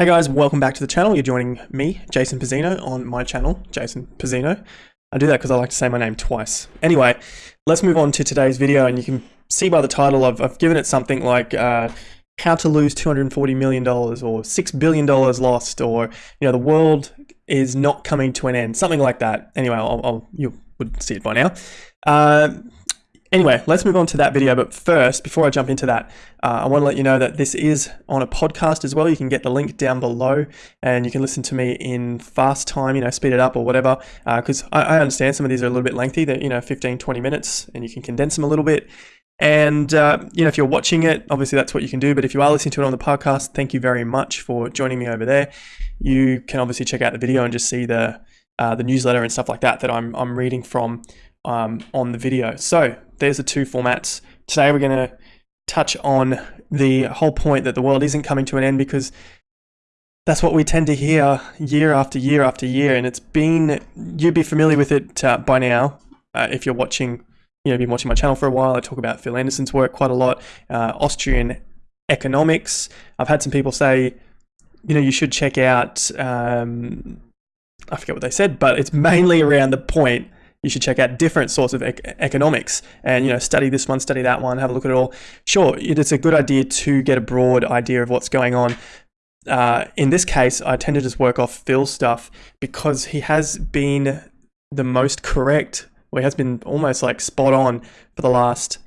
Hey guys, welcome back to the channel. You're joining me, Jason Pizzino, on my channel, Jason Pizzino. I do that because I like to say my name twice. Anyway, let's move on to today's video, and you can see by the title, I've, I've given it something like uh, how to lose $240 million, or $6 billion lost, or, you know, the world is not coming to an end, something like that. Anyway, I'll, I'll you would see it by now. Uh, Anyway, let's move on to that video. But first, before I jump into that, uh, I want to let you know that this is on a podcast as well. You can get the link down below and you can listen to me in fast time, you know, speed it up or whatever. Because uh, I, I, understand some of these are a little bit lengthy, that, you know, 15, 20 minutes, and you can condense them a little bit. And, uh, you know, if you're watching it, obviously that's what you can do. But if you are listening to it on the podcast, thank you very much for joining me over there. You can obviously check out the video and just see the, uh, the newsletter and stuff like that that I'm, I'm reading from um, on the video. So there's the two formats. Today we're going to touch on the whole point that the world isn't coming to an end because that's what we tend to hear year after year after year. And it's been, you'd be familiar with it uh, by now uh, if you're watching, you know, been watching my channel for a while. I talk about Phil Anderson's work quite a lot, uh, Austrian economics. I've had some people say, you know, you should check out, um, I forget what they said, but it's mainly around the point you should check out different sorts of ec economics and you know study this one study that one have a look at it all sure it's a good idea to get a broad idea of what's going on uh, in this case i tend to just work off phil's stuff because he has been the most correct or he has been almost like spot on for the last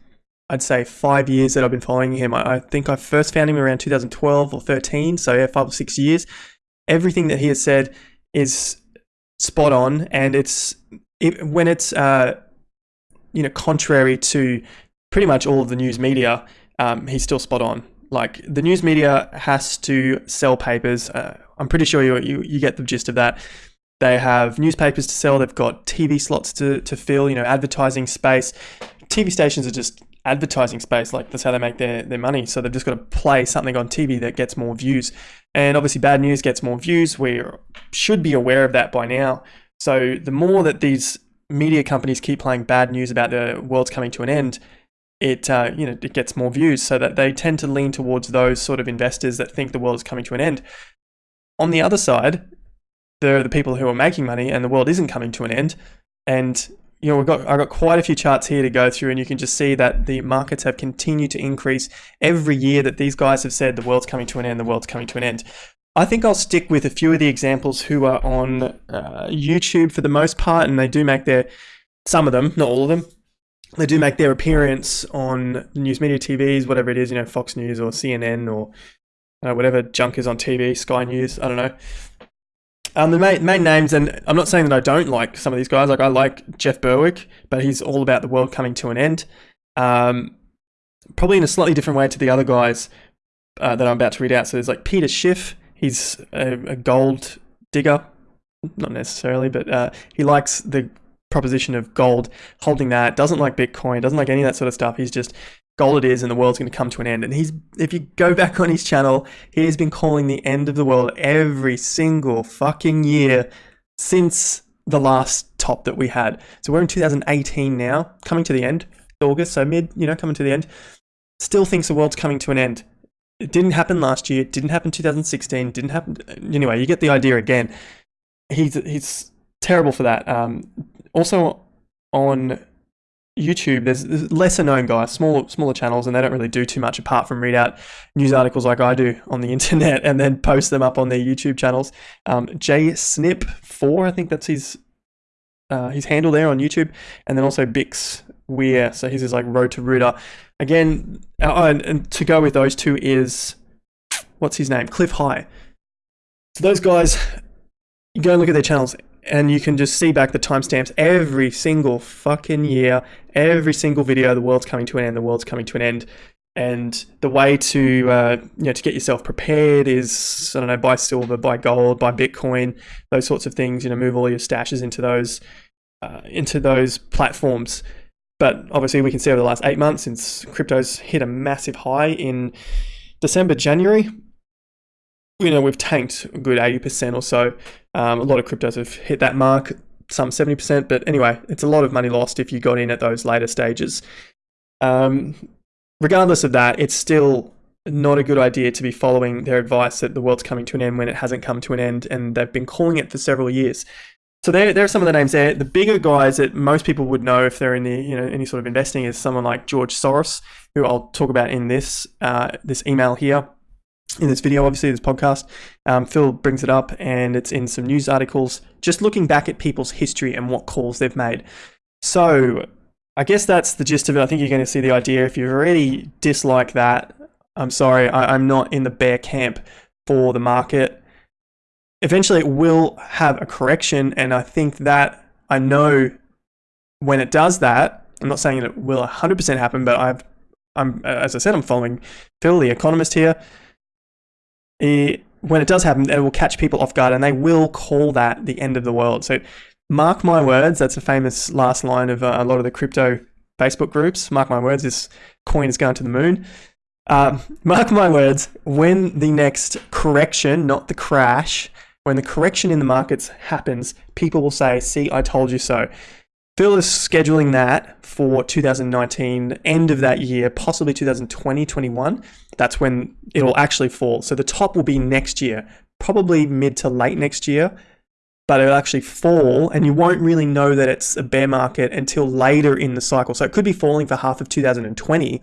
I'd say five years that I've been following him. I, I think I first found him around 2012 or 13, so yeah, five or six years. Everything that he has said is spot on, and it's it, when it's uh, you know contrary to pretty much all of the news media, um, he's still spot on. Like the news media has to sell papers. Uh, I'm pretty sure you, you you get the gist of that. They have newspapers to sell. They've got TV slots to to fill. You know, advertising space. TV stations are just advertising space. Like that's how they make their, their money. So they've just got to play something on TV that gets more views. And obviously, bad news gets more views. We should be aware of that by now. So the more that these media companies keep playing bad news about the world's coming to an end, it uh, you know it gets more views. So that they tend to lean towards those sort of investors that think the world is coming to an end. On the other side, there are the people who are making money, and the world isn't coming to an end. And you know, we've got I've got quite a few charts here to go through, and you can just see that the markets have continued to increase every year that these guys have said the world's coming to an end, the world's coming to an end. I think I'll stick with a few of the examples who are on uh, YouTube for the most part, and they do make their, some of them, not all of them, they do make their appearance on news media TVs, whatever it is, you know, Fox News or CNN or uh, whatever junk is on TV, Sky News, I don't know. Um, the main, main names, and I'm not saying that I don't like some of these guys, like I like Jeff Berwick, but he's all about the world coming to an end. Um, probably in a slightly different way to the other guys uh, that I'm about to read out. So there's like Peter Schiff, he's a, a gold digger, not necessarily, but uh, he likes the proposition of gold, holding that, doesn't like Bitcoin, doesn't like any of that sort of stuff. He's just gold it is and the world's going to come to an end. And he's, if you go back on his channel, he has been calling the end of the world every single fucking year since the last top that we had. So we're in 2018 now, coming to the end, August, so mid, you know, coming to the end. Still thinks the world's coming to an end. It didn't happen last year. It didn't happen 2016. Didn't happen. Anyway, you get the idea again. He's he's terrible for that. Um, also on YouTube, there's, lesser known guys, smaller smaller channels, and they don't really do too much apart from read out news articles like I do on the internet and then post them up on their YouTube channels. Um, J Snip four, I think that's his uh, his handle there on YouTube, and then also Bix Weir. So his is like Road to Roota. Again, uh, and, and to go with those two is what's his name? Cliff High. So those guys, you go and look at their channels and you can just see back the timestamps every single fucking year, every single video, the world's coming to an end, the world's coming to an end. And the way to uh, you know to get yourself prepared is I don't know buy silver, buy gold, buy Bitcoin, those sorts of things. You know, move all your stashes into those uh, into those platforms. But obviously, we can see over the last eight months since crypto's hit a massive high in December, January. You know, we've tanked a good 80% or so. Um, a lot of cryptos have hit that mark, some 70%. But anyway, it's a lot of money lost if you got in at those later stages. Um, regardless of that, it's still not a good idea to be following their advice that the world's coming to an end when it hasn't come to an end, and they've been calling it for several years. So there, there are some of the names there. The bigger guys that most people would know if they're in the you know any sort of investing is someone like George Soros, who I'll talk about in this uh, this email here, in this video, obviously this podcast. Um, Phil brings it up, and it's in some news articles, just looking back at people's history and what calls they've made. So I guess that's the gist of it. I think you're going to see the idea. If you already dislike that, I'm sorry, I, I'm not in the bear camp for the market eventually it will have a correction. And I think that I know when it does that, I'm not saying it will 100% happen, but I've, I'm, as I said, I'm following Phil, the economist here. He, when it does happen, it will catch people off guard and they will call that the end of the world. So mark my words, that's a famous last line of uh, a lot of the crypto Facebook groups. Mark my words, this coin is going to the moon. Um, mark my words, when the next correction, not the crash, when the correction in the markets happens, people will say, see, I told you so. Phil is scheduling that for 2019, end of that year, possibly 2020, 21. That's when it'll actually fall. So the top will be next year, probably mid to late next year, but it'll actually fall and you won't really know that it's a bear market until later in the cycle. So it could be falling for half of 2020,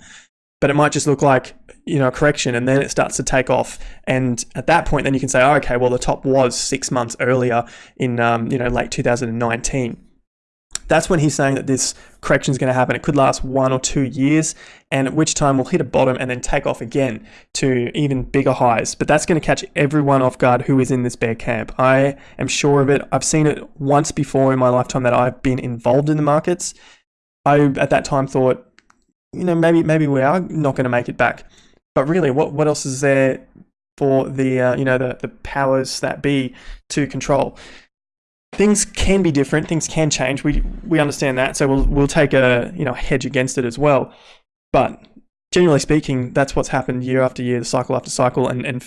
but it might just look like you know a correction and then it starts to take off and at that point then you can say oh, okay well the top was six months earlier in um, you know late 2019 that's when he's saying that this correction is going to happen. It could last one or two years, and at which time we'll hit a bottom and then take off again to even bigger highs. But that's going to catch everyone off guard who is in this bear camp. I am sure of it. I've seen it once before in my lifetime that I've been involved in the markets. I at that time thought you know, maybe maybe we are not going to make it back. But really, what what else is there for the uh, you know the the powers that be to control? Things can be different. Things can change. We we understand that. So we'll we'll take a you know hedge against it as well. But generally speaking, that's what's happened year after year, cycle after cycle. And and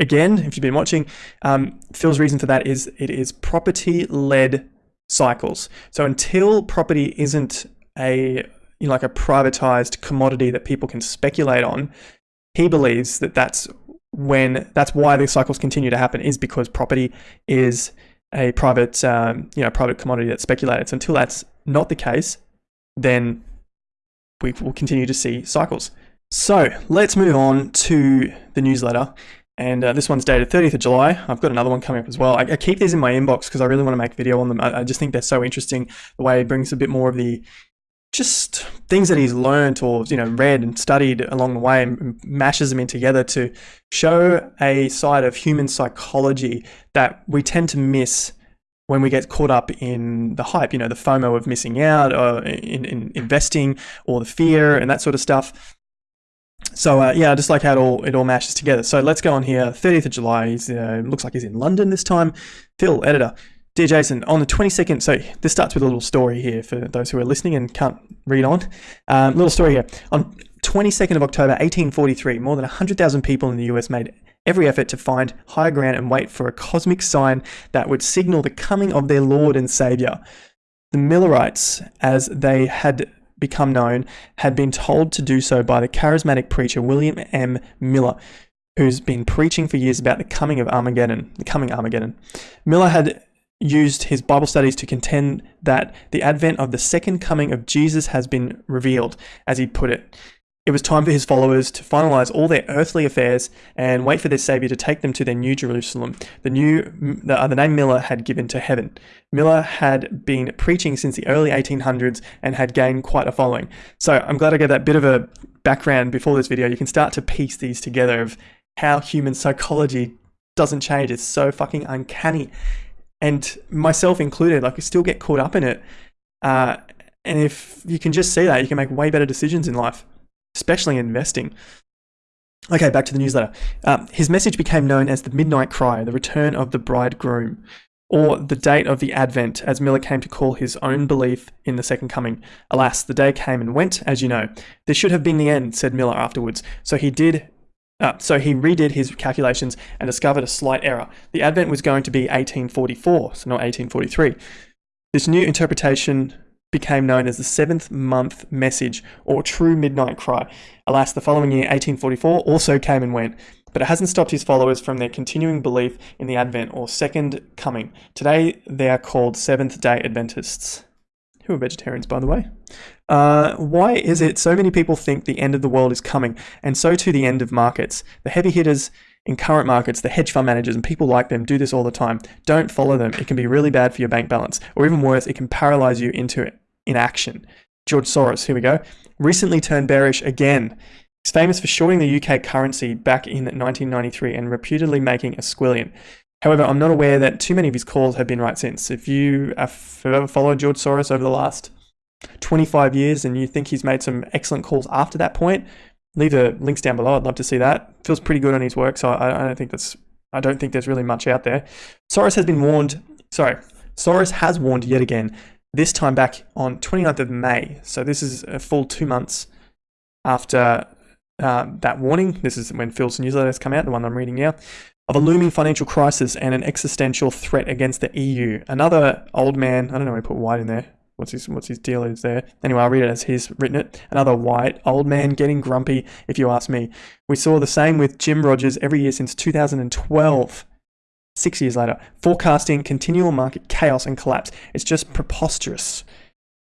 again, if you've been watching, um, Phil's reason for that is it is property led cycles. So until property isn't a you know, like a privatized commodity that people can speculate on, he believes that that's when that's why these cycles continue to happen is because property is a private um, you know private commodity that's speculated. So until that's not the case, then we will continue to see cycles. So let's move on to the newsletter. And uh, this one's dated 30th of July. I've got another one coming up as well. I, I keep these in my inbox because I really want to make video on them. I, I, just think they're so interesting. The way it brings a bit more of the just things that he's learned or you know read and studied along the way and mashes them in together to show a side of human psychology that we tend to miss when we get caught up in the hype you know the fomo of missing out or in, in investing or the fear and that sort of stuff so uh, yeah, I just like how it all it all mashes together. So let's go on here. 30th of July. He's uh, looks like he's in London this time. Phil, editor. Dear Jason, on the 22nd, so this starts with a little story here for those who are listening and can't read on. Um, little story here. On 22nd of October 1843, more than 100,000 people in the US made every effort to find higher ground and wait for a cosmic sign that would signal the coming of their Lord and Savior. The Millerites, as they had become known, had been told to do so by the charismatic preacher William M. Miller, who's been preaching for years about the coming of Armageddon, the coming Armageddon. Miller had used his Bible studies to contend that the advent of the second coming of Jesus has been revealed, as he put it. It was time for his followers to finalize all their earthly affairs and wait for their Savior to take them to their new Jerusalem, the new the, uh, the name Miller had given to heaven. Miller had been preaching since the early 1800s and had gained quite a following. So I'm glad I gave that bit of a background before this video. You can start to piece these together of how human psychology doesn't change. It's so fucking uncanny and myself included, like I still get caught up in it. Uh, and if you can just see that, you can make way better decisions in life, especially in investing. Okay, back to the newsletter. Uh, his message became known as the Midnight Cry, the return of the bridegroom, or the date of the Advent, as Miller came to call his own belief in the second coming. Alas, the day came and went, as you know. This should have been the end, said Miller afterwards. So he did uh, so he redid his calculations and discovered a slight error. The advent was going to be 1844, so not 1843. This new interpretation became known as the seventh month message or true midnight cry. Alas, the following year, 1844, also came and went, but it hasn't stopped his followers from their continuing belief in the Advent or Second Coming. Today, they are called Seventh day Adventists, who are vegetarians, by the way. Uh, why is it so many people think the end of the world is coming, and so too the end of markets? The heavy hitters in current markets, the hedge fund managers and people like them do this all the time. Don't follow them. It can be really bad for your bank balance, or even worse, it can paralyze you into inaction. George Soros, here we go, recently turned bearish again. He's famous for shorting the UK currency back in 1993 and reputedly making a squillion. However, I'm not aware that too many of his calls have been right since. If you have ever followed George Soros over the last 25 years and you think he's made some excellent calls after that point, leave the links down below. I'd love to see that. Feels pretty good on his work, so I, I don't think that's I don't think there's really much out there. Soros has been warned. Sorry, Soros has warned yet again. This time back on 29th of May. So this is a full two months after uh, that warning. This is when Phil's newsletter has come out, the one I'm reading now, of a looming financial crisis and an existential threat against the EU. Another old man. I don't know why I put white in there what's his what's his deal is there. Anyway, I'll read it as he's written it. Another white old man getting grumpy, if you ask me. We saw the same with Jim Rogers every year since 2012. Six years later, forecasting continual market chaos and collapse. It's just preposterous.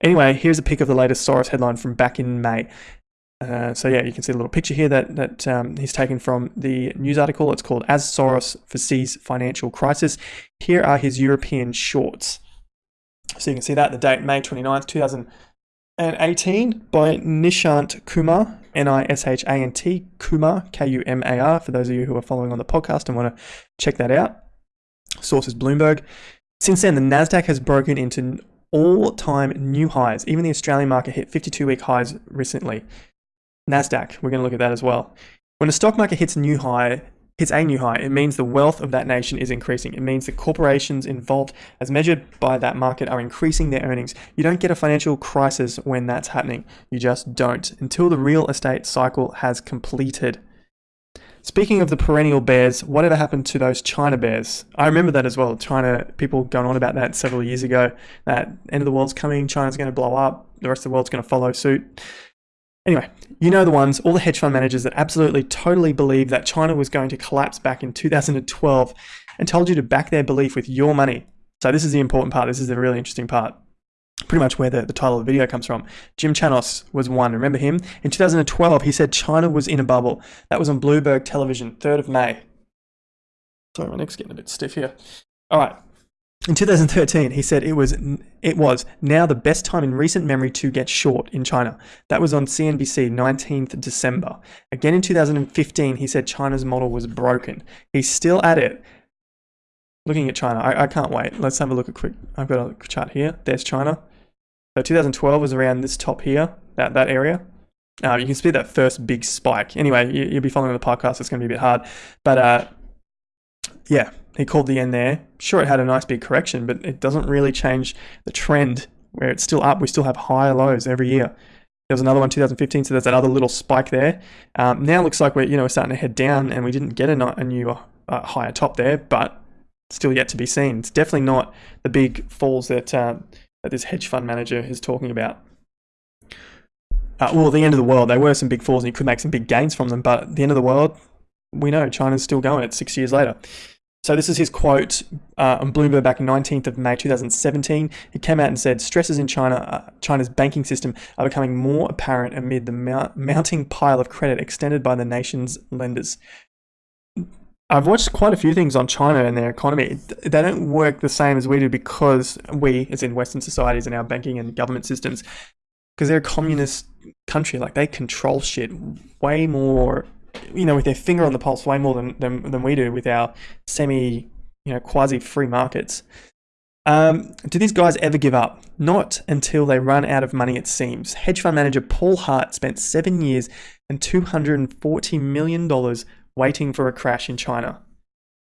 Anyway, here's a pic of the latest Soros headline from back in May. Uh, so yeah, you can see a little picture here that that um, he's taken from the news article. It's called "As Soros Foresees Financial Crisis." Here are his European shorts. So you can see that the date, May 29th, 2018 by Nishant Kumar, N-I-S-H-A-N-T, Kumar, K-U-M-A-R, for those of you who are following on the podcast and want to check that out. Source is Bloomberg. Since then, the NASDAQ has broken into all-time new highs. Even the Australian market hit 52-week highs recently. NASDAQ, we're going to look at that as well. When the stock market hits a new high, hits a new high, it means the wealth of that nation is increasing. It means the corporations involved, as measured by that market, are increasing their earnings. You don't get a financial crisis when that's happening. You just don't until the real estate cycle has completed. Speaking of the perennial bears, whatever happened to those China bears? I remember that as well. China, people going on about that several years ago. That end of the world's coming, China's going to blow up, the rest of the world's going to follow suit. Anyway, you know the ones, all the hedge fund managers that absolutely totally believe that China was going to collapse back in 2012 and told you to back their belief with your money. So this is the important part. This is the really interesting part. Pretty much where the, the title of the video comes from. Jim Chanos was one. Remember him? In 2012, he said China was in a bubble. That was on Bloomberg Television, 3rd of May. Sorry, my neck's getting a bit stiff here. All right. In 2013, he said it was it was now the best time in recent memory to get short in China. That was on CNBC 19th December. Again in 2015, he said China's model was broken. He's still at it. Looking at China, I, I can't wait. Let's have a look at quick. I've got a chart here. There's China. So 2012 was around this top here, that that area. Uh, you can see that first big spike. Anyway, you, will be following the podcast. It's going to be a bit hard, but uh, yeah, he called the end there. Sure, it had a nice big correction, but it doesn't really change the trend where it's still up. We still have higher lows every year. There was another one 2015, so there's another little spike there. Um, now looks like we're you know we're starting to head down, and we didn't get a, a new uh, higher top there, but still yet to be seen. It's definitely not the big falls that uh, that this hedge fund manager is talking about. Uh, well, the end of the world, there were some big falls, and you could make some big gains from them, but the end of the world, we know China's still going. It's six years later. So this is his quote uh, on Bloomberg back 19th of May 2017. He came out and said, stresses in China, uh, China's banking system are becoming more apparent amid the mount mounting pile of credit extended by the nation's lenders. I've watched quite a few things on China and their economy. They don't work the same as we do because we, as in Western societies and our banking and government systems, because they're a communist country, like they control shit way more you know, with their finger on the pulse way more than, than, than we do with our semi, you know, quasi free markets. Um, do these guys ever give up? Not until they run out of money, it seems. Hedge fund manager Paul Hart spent seven years and $240 million waiting for a crash in China.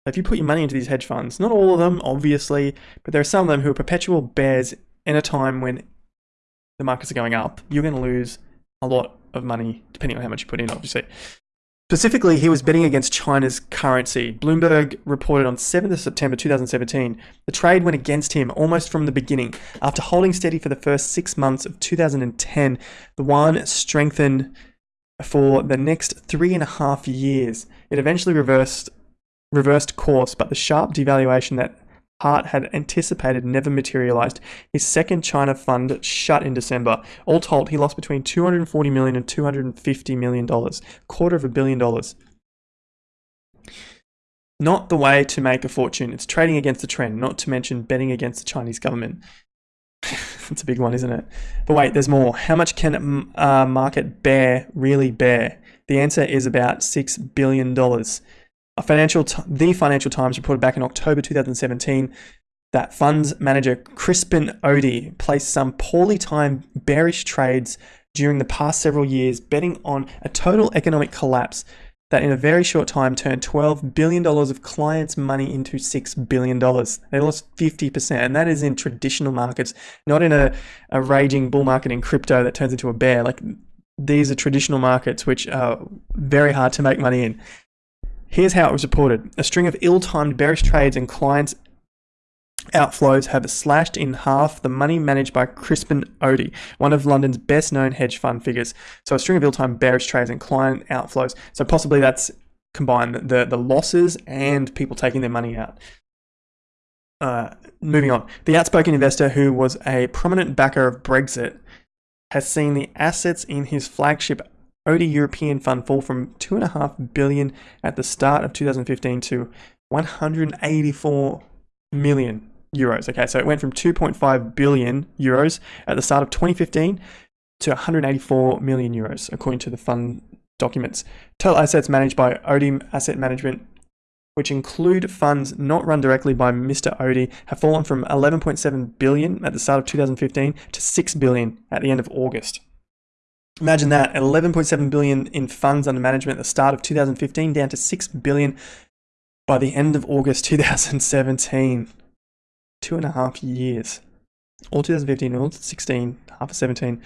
If you put your money into these hedge funds, not all of them, obviously, but there are some of them who are perpetual bears in a time when the markets are going up. You're going to lose a lot of money, depending on how much you put in, obviously. Specifically, he was betting against China's currency. Bloomberg reported on 7th September 2017 the trade went against him almost from the beginning. After holding steady for the first six months of 2010, the yuan strengthened for the next three and a half years. It eventually reversed reversed course, but the sharp devaluation that Hart had anticipated never materialized. His second China fund shut in December. All told, he lost between 240 million and 250 million dollars, quarter of a billion dollars. Not the way to make a fortune. It's trading against the trend, not to mention betting against the Chinese government. That's a big one, isn't it? But wait, there's more. How much can a uh, market bear really bear? The answer is about $6 billion. A financial the Financial Times reported back in October 2017 that funds manager Crispin Odey placed some poorly timed bearish trades during the past several years, betting on a total economic collapse that in a very short time turned $12 billion of clients' money into $6 billion. They lost 50%, and that is in traditional markets, not in a, a raging bull market in crypto that turns into a bear. Like these are traditional markets which are very hard to make money in. Here's how it was reported. A string of ill-timed bearish trades and clients outflows have slashed in half the money managed by Crispin Odey, one of London's best known hedge fund figures. So a string of ill-timed bearish trades and client outflows. So possibly that's combined the, the losses and people taking their money out. Uh, moving on. The outspoken investor who was a prominent backer of Brexit has seen the assets in his flagship Odey European Fund fall from 2.5 billion at the start of 2015 to 184 million euros. Okay, so it went from 2.5 billion euros at the start of 2015 to 184 million euros, according to the fund documents. Total assets managed by Odey Asset Management, which include funds not run directly by Mr. Odey, have fallen from 11.7 billion at the start of 2015 to 6 billion at the end of August. Imagine that, 11.7 billion in funds under management at the start of 2015 down to 6 billion by the end of August 2017. Two and a half years. All 2015, all 16, half of 17.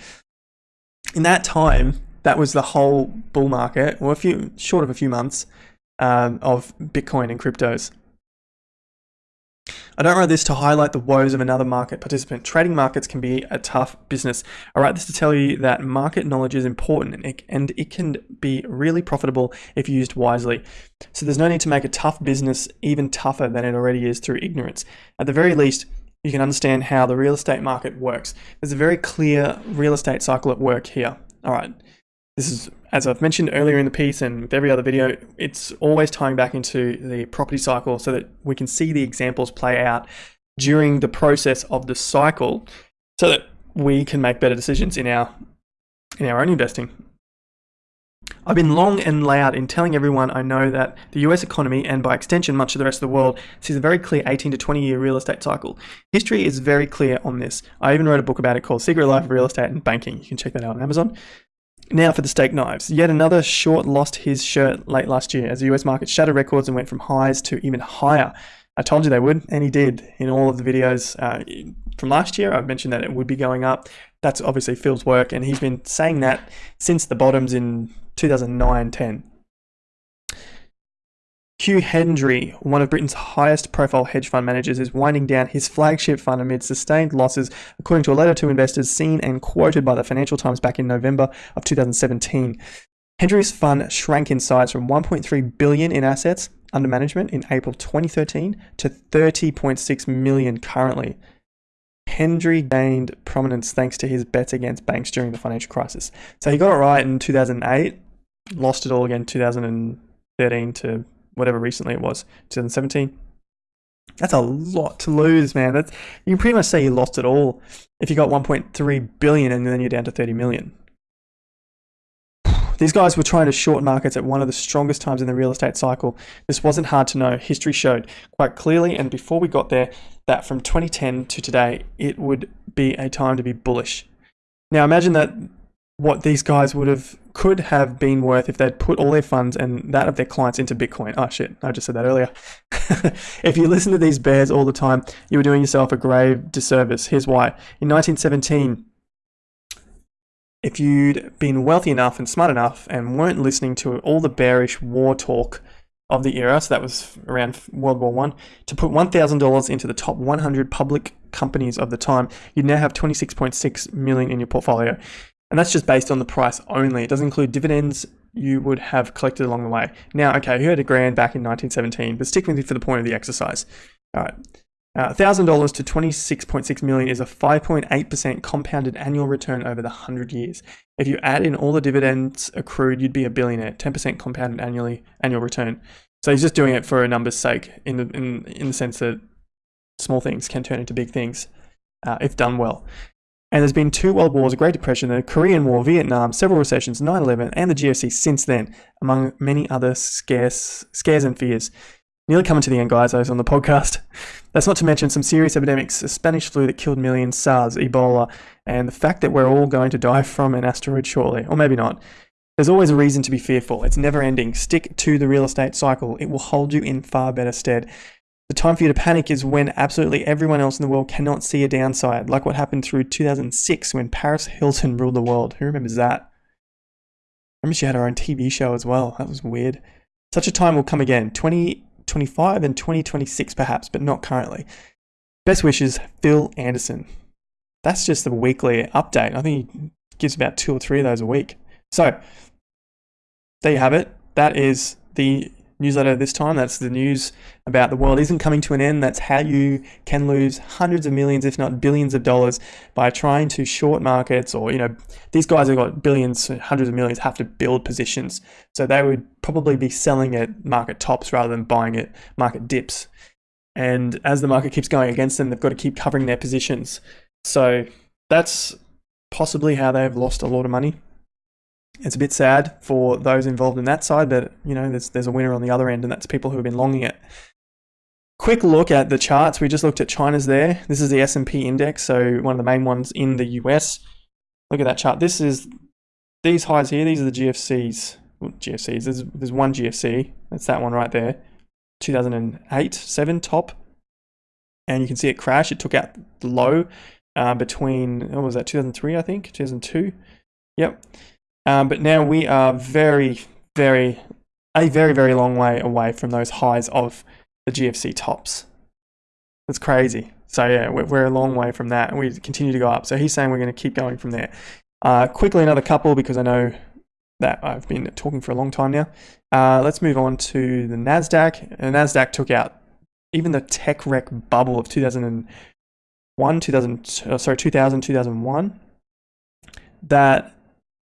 In that time, that was the whole bull market, or a few short of a few months, um, of Bitcoin and cryptos. I don't write this to highlight the woes of another market participant. Trading markets can be a tough business. I write this to tell you that market knowledge is important and it, and it can be really profitable if used wisely. So there's no need to make a tough business even tougher than it already is through ignorance. At the very least, you can understand how the real estate market works. There's a very clear real estate cycle at work here. All right. This is, as I've mentioned earlier in the piece and with every other video, it's always tying back into the property cycle so that we can see the examples play out during the process of the cycle so that we can make better decisions in our in our own investing. I've been long and loud in telling everyone I know that the US economy, and by extension much of the rest of the world, sees a very clear 18 to 20 year real estate cycle. History is very clear on this. I even wrote a book about it called Secret Life of Real Estate and Banking. You can check that out on Amazon. Now for the steak knives. Yet another short lost his shirt late last year as the US market shattered records and went from highs to even higher. I told you they would, and he did in all of the videos uh, from last year. I've mentioned that it would be going up. That's obviously Phil's work, and he's been saying that since the bottoms in 2009 10. Hugh Hendry, one of Britain's highest profile hedge fund managers, is winding down his flagship fund amid sustained losses, according to a letter to investors seen and quoted by the Financial Times back in November of 2017. Hendry's fund shrank in size from 1.3 billion in assets under management in April 2013 to 30.6 million currently. Hendry gained prominence thanks to his bets against banks during the financial crisis. So he got it right in 2008, lost it all again 2013 to whatever recently it was, 2017. That's a lot to lose, man. That's you can pretty much say you lost it all if you got 1.3 billion and then you're down to 30 million. These guys were trying to short markets at one of the strongest times in the real estate cycle. This wasn't hard to know. History showed quite clearly, and before we got there, that from 2010 to today, it would be a time to be bullish. Now imagine that what these guys would have could have been worth if they'd put all their funds and that of their clients into Bitcoin. Oh shit, I just said that earlier. if you listen to these bears all the time, you were doing yourself a grave disservice. Here's why. In 1917, if you'd been wealthy enough and smart enough and weren't listening to all the bearish war talk of the era, so that was around World War One, to put one thousand dollars into the top 100 public companies of the time, you'd now have 26.6 million in your portfolio, and that's just based on the price only. It doesn't include dividends you would have collected along the way. Now, okay, you had a grand back in 1917, but stick with me for the point of the exercise. All right. $1,000 uh, to 26.6 million is a 5.8% compounded annual return over the 100 years. If you add in all the dividends accrued, you'd be a billionaire, 10% compounded annually annual return. So he's just doing it for a number's sake in the, in, in the sense that small things can turn into big things uh, if done well. And there's been two world wars, a Great Depression, the Korean War, Vietnam, several recessions, 9-11, and the GFC since then, among many other scares, scares and fears. Nearly coming to the end, guys, I was on the podcast. That's not to mention some serious epidemics, a Spanish flu that killed millions, SARS, Ebola, and the fact that we're all going to die from an asteroid shortly, or maybe not. There's always a reason to be fearful. It's never ending. Stick to the real estate cycle. It will hold you in far better stead. The time for you to panic is when absolutely everyone else in the world cannot see a downside, like what happened through 2006 when Paris Hilton ruled the world. Who remembers that? I remember she had her own TV show as well. That was weird. Such a time will come again. 2025 and 2026 perhaps, but not currently. Best wishes, Phil Anderson. That's just the weekly update. I think he gives about two or three of those a week. So, there you have it. That is the newsletter this time. That's the news about the world isn't coming to an end. That's how you can lose hundreds of millions, if not billions of dollars by trying to short markets or, you know, these guys have got billions, hundreds of millions have to build positions. So they would probably be selling at market tops rather than buying at market dips. And as the market keeps going against them, they've got to keep covering their positions. So that's possibly how they've lost a lot of money it's a bit sad for those involved in that side, but you know, there's there's a winner on the other end, and that's people who have been longing it. Quick look at the charts. We just looked at China's there. This is the S&P index, so one of the main ones in the US. Look at that chart. This is these highs here. These are the GFCs. GFCs. There's there's one GFC. That's that one right there. 2008, seven top, and you can see it crash. It took out the low uh, between what was that? 2003, I think. 2002. Yep. Um, but now we are very, very, a very, very long way away from those highs of the GFC tops. That's crazy. So yeah, we're, we're a long way from that, and we continue to go up. So he's saying we're going to keep going from there. Uh, quickly, another couple because I know that I've been talking for a long time now. Uh, let's move on to the Nasdaq. And Nasdaq took out even the tech wreck bubble of 2001, 2000, uh, sorry, 2000, 2001. That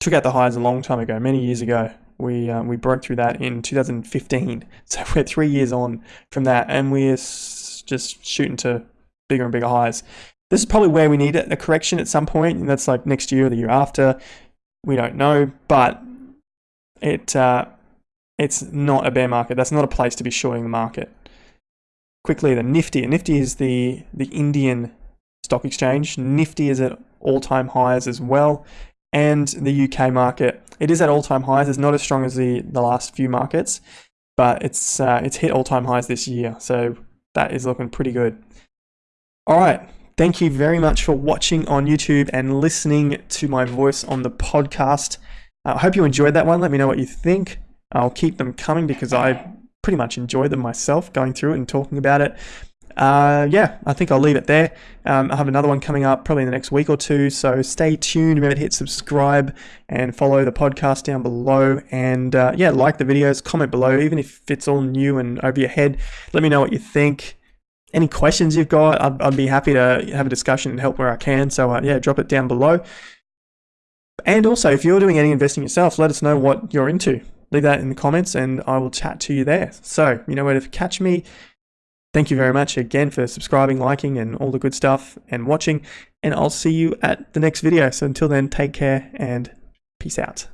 took out the highs a long time ago, many years ago. We um, we broke through that in 2015, so we're three years on from that, and we're just shooting to bigger and bigger highs. This is probably where we need a correction at some point, and that's like next year or the year after. We don't know, but it uh, it's not a bear market. That's not a place to be shorting the market. Quickly, the Nifty. Nifty is the the Indian stock exchange. Nifty is at all-time highs as well and the UK market. It is at all-time highs. It's not as strong as the, the last few markets, but it's uh, it's hit all-time highs this year. So that is looking pretty good. All right. Thank you very much for watching on YouTube and listening to my voice on the podcast. Uh, I hope you enjoyed that one. Let me know what you think. I'll keep them coming because I pretty much enjoy them myself, going through it and talking about it uh, yeah, I think I'll leave it there. Um, I have another one coming up probably in the next week or two, so stay tuned. Remember to hit subscribe and follow the podcast down below. And uh, yeah, like the videos, comment below, even if it's all new and over your head. Let me know what you think. Any questions you've got, I'd, I'd be happy to have a discussion and help where I can. So uh, yeah, drop it down below. And also, if you're doing any investing yourself, let us know what you're into. Leave that in the comments and I will chat to you there. So, you know where to catch me. Thank you very much again for subscribing, liking, and all the good stuff and watching. And I'll see you at the next video. So until then, take care and peace out.